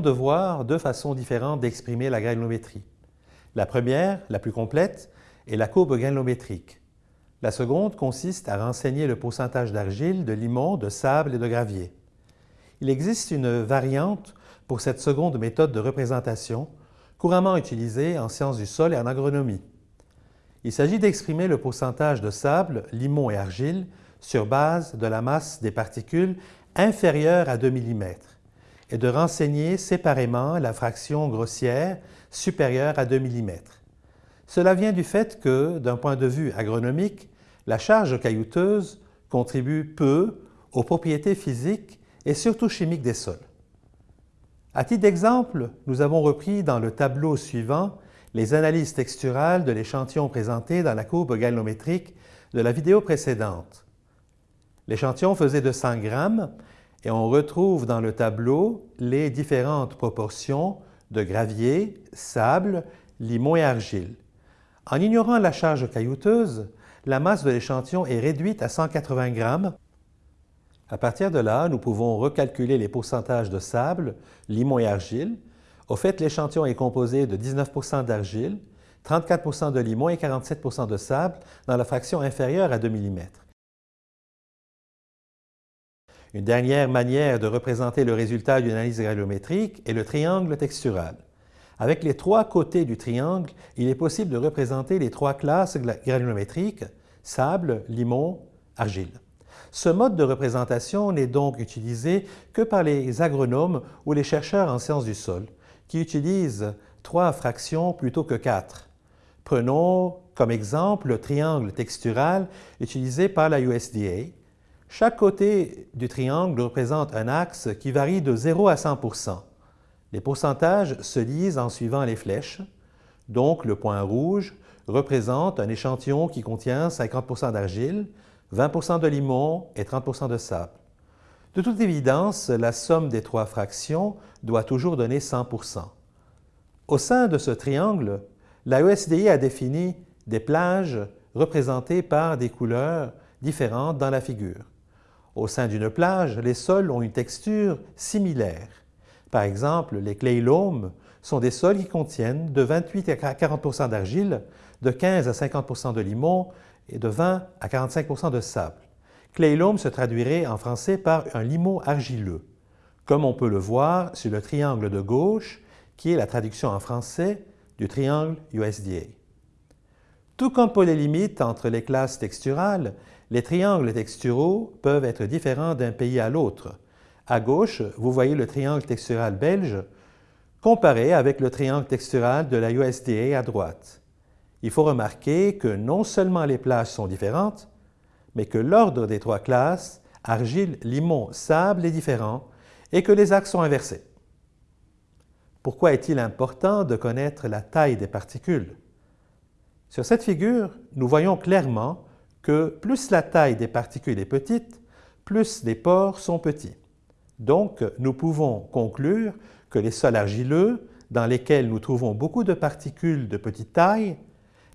allons devoir deux façons différentes d'exprimer la granulométrie. La première, la plus complète, est la courbe granulométrique. La seconde consiste à renseigner le pourcentage d'argile, de limon, de sable et de gravier. Il existe une variante pour cette seconde méthode de représentation, couramment utilisée en sciences du sol et en agronomie. Il s'agit d'exprimer le pourcentage de sable, limon et argile sur base de la masse des particules inférieure à 2 mm et de renseigner séparément la fraction grossière supérieure à 2 mm. Cela vient du fait que, d'un point de vue agronomique, la charge caillouteuse contribue peu aux propriétés physiques et surtout chimiques des sols. À titre d'exemple, nous avons repris dans le tableau suivant les analyses texturales de l'échantillon présenté dans la courbe galométrique de la vidéo précédente. L'échantillon faisait de 100 grammes et on retrouve dans le tableau les différentes proportions de gravier, sable, limon et argile. En ignorant la charge caillouteuse, la masse de l'échantillon est réduite à 180 grammes. À partir de là, nous pouvons recalculer les pourcentages de sable, limon et argile. Au fait, l'échantillon est composé de 19% d'argile, 34% de limon et 47% de sable dans la fraction inférieure à 2 mm. Une dernière manière de représenter le résultat d'une analyse granulométrique est le triangle textural. Avec les trois côtés du triangle, il est possible de représenter les trois classes granulométriques, sable, limon, argile. Ce mode de représentation n'est donc utilisé que par les agronomes ou les chercheurs en sciences du sol, qui utilisent trois fractions plutôt que quatre. Prenons comme exemple le triangle textural utilisé par la USDA, chaque côté du triangle représente un axe qui varie de 0 à 100% Les pourcentages se lisent en suivant les flèches. Donc, le point rouge représente un échantillon qui contient 50% d'argile, 20% de limon et 30% de sable. De toute évidence, la somme des trois fractions doit toujours donner 100% Au sein de ce triangle, la ESDI a défini des plages représentées par des couleurs différentes dans la figure. Au sein d'une plage, les sols ont une texture similaire. Par exemple, les clay loam sont des sols qui contiennent de 28 à 40% d'argile, de 15 à 50% de limon et de 20 à 45% de sable. Clay loam se traduirait en français par un limon argileux, comme on peut le voir sur le triangle de gauche, qui est la traduction en français du triangle USDA. Tout comme pour les limites entre les classes texturales, les triangles texturaux peuvent être différents d'un pays à l'autre. À gauche, vous voyez le triangle textural belge comparé avec le triangle textural de la USDA à droite. Il faut remarquer que non seulement les plages sont différentes, mais que l'ordre des trois classes, argile, limon, sable, est différent et que les axes sont inversés. Pourquoi est-il important de connaître la taille des particules? Sur cette figure, nous voyons clairement que plus la taille des particules est petite, plus les pores sont petits. Donc, nous pouvons conclure que les sols argileux, dans lesquels nous trouvons beaucoup de particules de petite taille,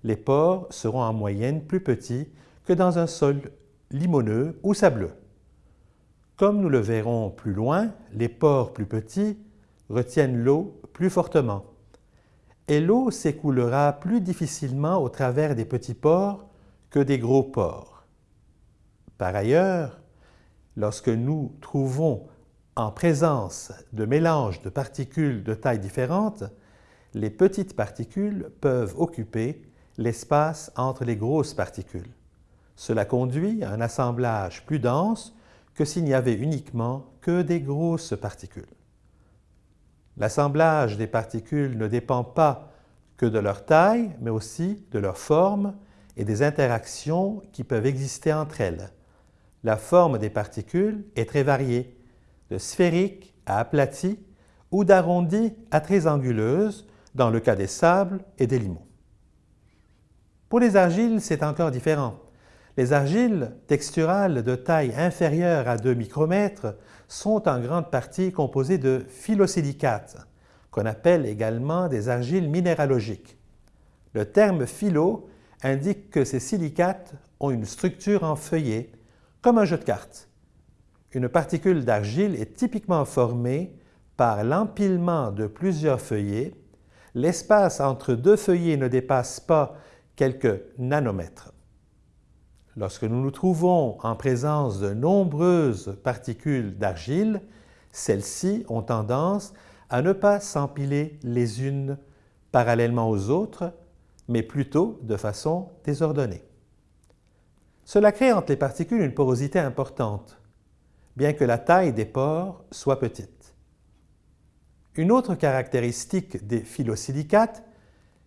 les pores seront en moyenne plus petits que dans un sol limoneux ou sableux. Comme nous le verrons plus loin, les pores plus petits retiennent l'eau plus fortement. Et l'eau s'écoulera plus difficilement au travers des petits pores que des gros porcs. Par ailleurs, lorsque nous trouvons en présence de mélanges de particules de taille différentes, les petites particules peuvent occuper l'espace entre les grosses particules. Cela conduit à un assemblage plus dense que s'il n'y avait uniquement que des grosses particules. L'assemblage des particules ne dépend pas que de leur taille, mais aussi de leur forme et des interactions qui peuvent exister entre elles. La forme des particules est très variée, de sphérique à aplatie ou d'arrondie à très anguleuse dans le cas des sables et des limons. Pour les argiles, c'est encore différent. Les argiles texturales de taille inférieure à 2 micromètres sont en grande partie composées de phyllosilicates, qu'on appelle également des argiles minéralogiques. Le terme philo indique que ces silicates ont une structure en feuillet, comme un jeu de cartes. Une particule d'argile est typiquement formée par l'empilement de plusieurs feuillets, l'espace entre deux feuillets ne dépasse pas quelques nanomètres. Lorsque nous nous trouvons en présence de nombreuses particules d'argile, celles-ci ont tendance à ne pas s'empiler les unes parallèlement aux autres, mais plutôt de façon désordonnée. Cela crée entre les particules une porosité importante, bien que la taille des pores soit petite. Une autre caractéristique des phyllosilicates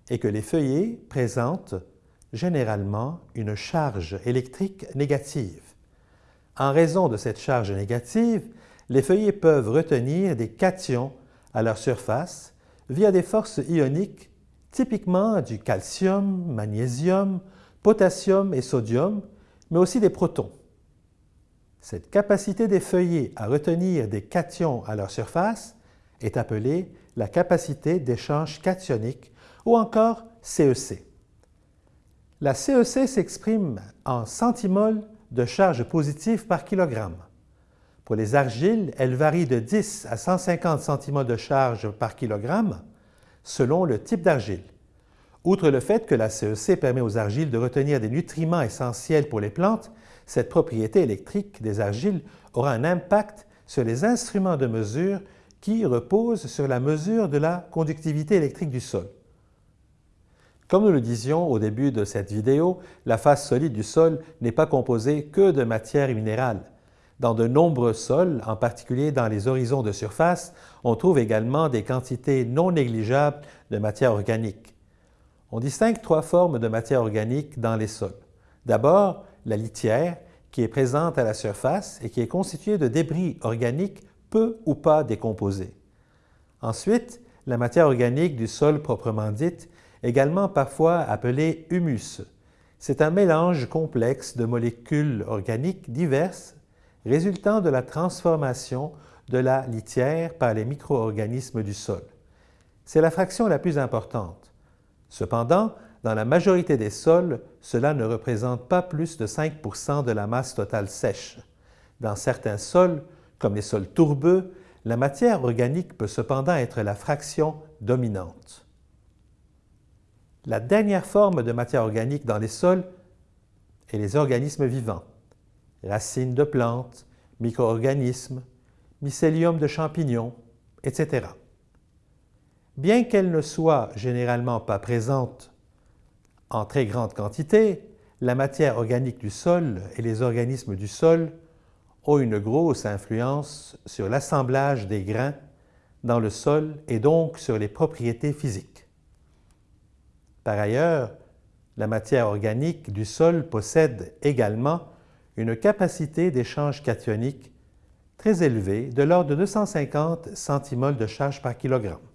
est que les feuillets présentent généralement une charge électrique négative. En raison de cette charge négative, les feuillets peuvent retenir des cations à leur surface via des forces ioniques typiquement du calcium, magnésium, potassium et sodium, mais aussi des protons. Cette capacité des feuillets à retenir des cations à leur surface est appelée la capacité d'échange cationique ou encore CEC. La CEC e s'exprime en centimoles de charge positive par kilogramme. Pour les argiles, elle varie de 10 à 150 centimoles de charge par kilogramme selon le type d'argile. Outre le fait que la CEC e permet aux argiles de retenir des nutriments essentiels pour les plantes, cette propriété électrique des argiles aura un impact sur les instruments de mesure qui reposent sur la mesure de la conductivité électrique du sol. Comme nous le disions au début de cette vidéo, la face solide du sol n'est pas composée que de matière minérale. Dans de nombreux sols, en particulier dans les horizons de surface, on trouve également des quantités non négligeables de matière organique. On distingue trois formes de matière organique dans les sols. D'abord, la litière, qui est présente à la surface et qui est constituée de débris organiques peu ou pas décomposés. Ensuite, la matière organique du sol proprement dite, également parfois appelé humus. C'est un mélange complexe de molécules organiques diverses résultant de la transformation de la litière par les micro-organismes du sol. C'est la fraction la plus importante. Cependant, dans la majorité des sols, cela ne représente pas plus de 5% de la masse totale sèche. Dans certains sols, comme les sols tourbeux, la matière organique peut cependant être la fraction dominante. La dernière forme de matière organique dans les sols est les organismes vivants, racines de plantes, micro-organismes, mycélium de champignons, etc. Bien qu'elles ne soient généralement pas présentes en très grande quantité, la matière organique du sol et les organismes du sol ont une grosse influence sur l'assemblage des grains dans le sol et donc sur les propriétés physiques. Par ailleurs, la matière organique du sol possède également une capacité d'échange cationique très élevée de l'ordre de 250 centimoles de charge par kilogramme.